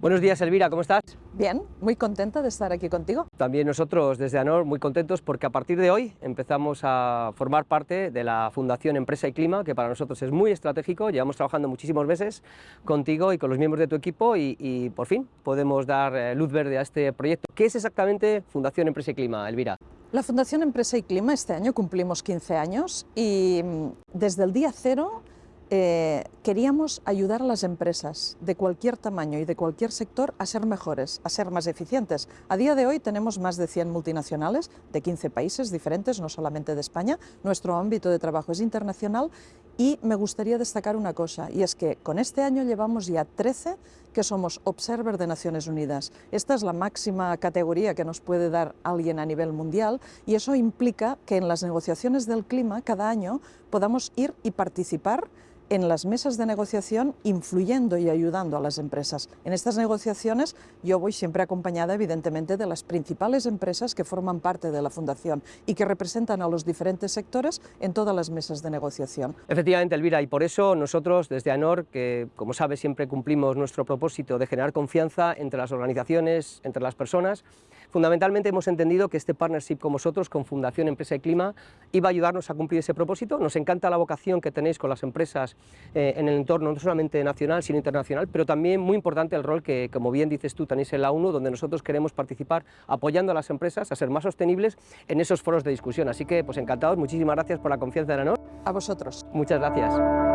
Buenos días, Elvira, ¿cómo estás? Bien, muy contenta de estar aquí contigo. También nosotros desde ANOR muy contentos porque a partir de hoy empezamos a formar parte de la Fundación Empresa y Clima, que para nosotros es muy estratégico, llevamos trabajando muchísimos meses contigo y con los miembros de tu equipo y, y por fin podemos dar eh, luz verde a este proyecto. ¿Qué es exactamente Fundación Empresa y Clima, Elvira? La Fundación Empresa y Clima este año cumplimos 15 años y mm, desde el día cero eh, queríamos ayudar a las empresas de cualquier tamaño y de cualquier sector a ser mejores, a ser más eficientes. A día de hoy tenemos más de 100 multinacionales de 15 países diferentes, no solamente de España. Nuestro ámbito de trabajo es internacional y me gustaría destacar una cosa, y es que con este año llevamos ya 13 que somos Observer de Naciones Unidas. Esta es la máxima categoría que nos puede dar alguien a nivel mundial y eso implica que en las negociaciones del clima cada año podamos ir y participar en las mesas de negociación influyendo y ayudando a las empresas. En estas negociaciones yo voy siempre acompañada evidentemente de las principales empresas que forman parte de la Fundación y que representan a los diferentes sectores en todas las mesas de negociación. Efectivamente, Elvira, y por eso nosotros desde ANOR, que como sabes siempre cumplimos nuestro propósito de generar confianza entre las organizaciones, entre las personas, fundamentalmente hemos entendido que este partnership con vosotros, con Fundación Empresa y Clima, iba a ayudarnos a cumplir ese propósito. Nos encanta la vocación que tenéis con las empresas eh, en el entorno no solamente nacional, sino internacional, pero también muy importante el rol que, como bien dices tú, tenéis en la ONU, donde nosotros queremos participar apoyando a las empresas a ser más sostenibles en esos foros de discusión. Así que, pues encantados, muchísimas gracias por la confianza de la NOR. A vosotros. Muchas gracias.